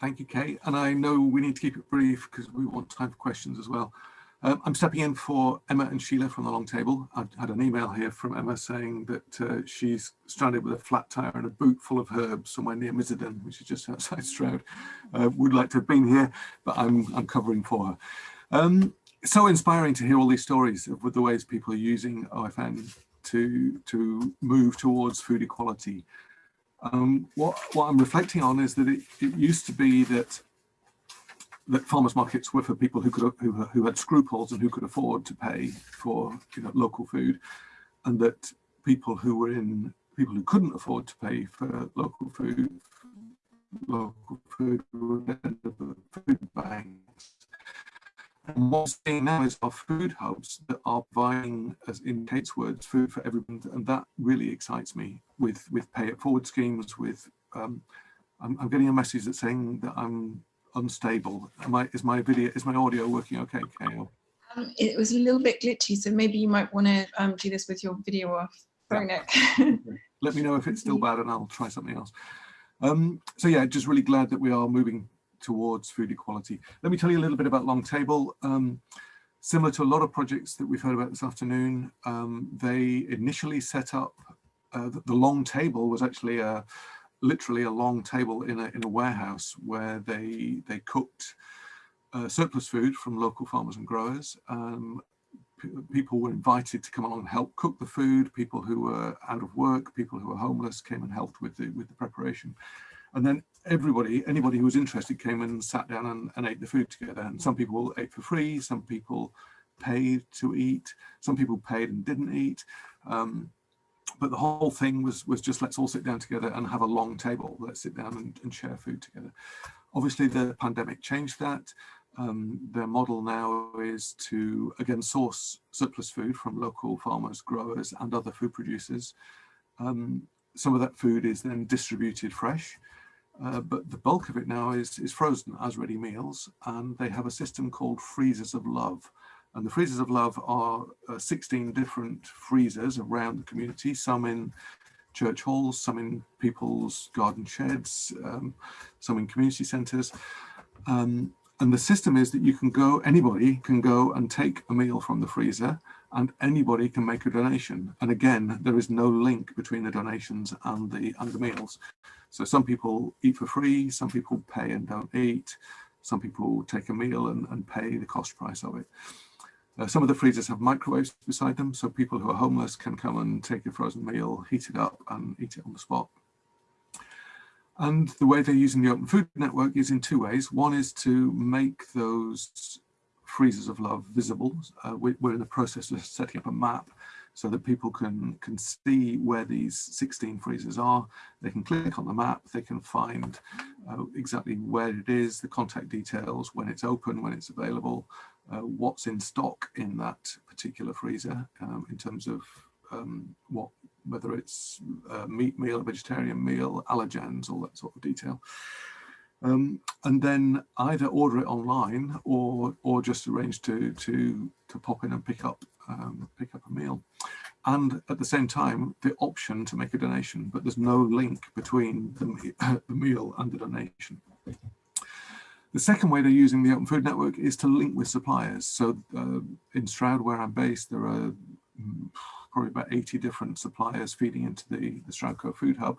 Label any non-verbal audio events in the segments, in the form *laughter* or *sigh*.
Thank you, Kate. And I know we need to keep it brief because we want time for questions as well. Um, I'm stepping in for Emma and Sheila from the long table. I've had an email here from Emma saying that uh, she's stranded with a flat tire and a boot full of herbs somewhere near Miserden, which is just outside Stroud. Uh, would like to have been here, but I'm, I'm covering for her. Um, so inspiring to hear all these stories of the ways people are using OFN to, to move towards food equality. Um, what, what I'm reflecting on is that it, it used to be that that farmers markets were for people who could who, who had scruples and who could afford to pay for you know local food and that people who were in people who couldn't afford to pay for local food local food food banks and what we're seeing now is our food hubs that are buying, as in Kate's words, food for everyone, and that really excites me with with pay it forward schemes. With um, I'm, I'm, getting a message that's saying that I'm unstable. Am I, is my video, is my audio working okay, Kale? Um, it was a little bit glitchy, so maybe you might want to um, do this with your video off. Nick. Let me know if it's still *laughs* bad and I'll try something else. Um, so yeah, just really glad that we are moving towards food equality. Let me tell you a little bit about Long Table. Um, similar to a lot of projects that we've heard about this afternoon, um, they initially set up, uh, the, the Long Table was actually a, literally a long table in a, in a warehouse where they, they cooked uh, surplus food from local farmers and growers. Um, people were invited to come along and help cook the food. People who were out of work, people who were homeless came and helped with the, with the preparation. And then everybody, anybody who was interested came and sat down and, and ate the food together. And some people ate for free, some people paid to eat, some people paid and didn't eat. Um, but the whole thing was was just let's all sit down together and have a long table. Let's sit down and, and share food together. Obviously, the pandemic changed that. Um, their model now is to again source surplus food from local farmers, growers, and other food producers. Um, some of that food is then distributed fresh, uh, but the bulk of it now is is frozen as ready meals, and they have a system called freezers of love and the freezers of love are uh, 16 different freezers around the community, some in church halls, some in people's garden sheds, um, some in community centres. Um, and the system is that you can go, anybody can go and take a meal from the freezer and anybody can make a donation. And again, there is no link between the donations and the, and the meals. So some people eat for free, some people pay and don't eat, some people take a meal and, and pay the cost price of it. Uh, some of the freezers have microwaves beside them, so people who are homeless can come and take a frozen meal, heat it up and eat it on the spot. And the way they're using the Open Food Network is in two ways. One is to make those freezers of love visible. Uh, we, are in the process of setting up a map so that people can, can see where these 16 freezers are. They can click on the map, they can find uh, exactly where it is, the contact details, when it's open, when it's available, uh, what's in stock in that particular freezer um, in terms of um, what whether it's a meat meal, vegetarian meal, allergens, all that sort of detail. Um, and then either order it online or or just arrange to to to pop in and pick up um, pick up a meal. And at the same time, the option to make a donation, but there's no link between the, *laughs* the meal and the donation. The second way they're using the Open Food Network is to link with suppliers. So uh, in Stroud, where I'm based, there are probably about 80 different suppliers feeding into the, the Stroudco Food Hub.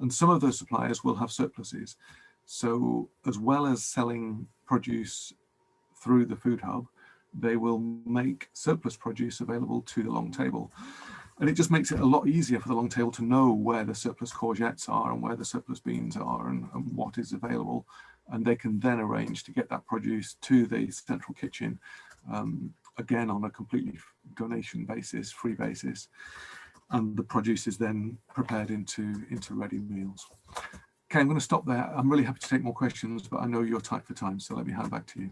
And some of those suppliers will have surpluses. So as well as selling produce through the Food Hub, they will make surplus produce available to the long table. And it just makes it a lot easier for the long table to know where the surplus courgettes are and where the surplus beans are and, and what is available and they can then arrange to get that produce to the central kitchen um, again on a completely donation basis, free basis, and the produce is then prepared into, into ready meals. Okay, I'm going to stop there. I'm really happy to take more questions, but I know you're tight for time, so let me hand back to you.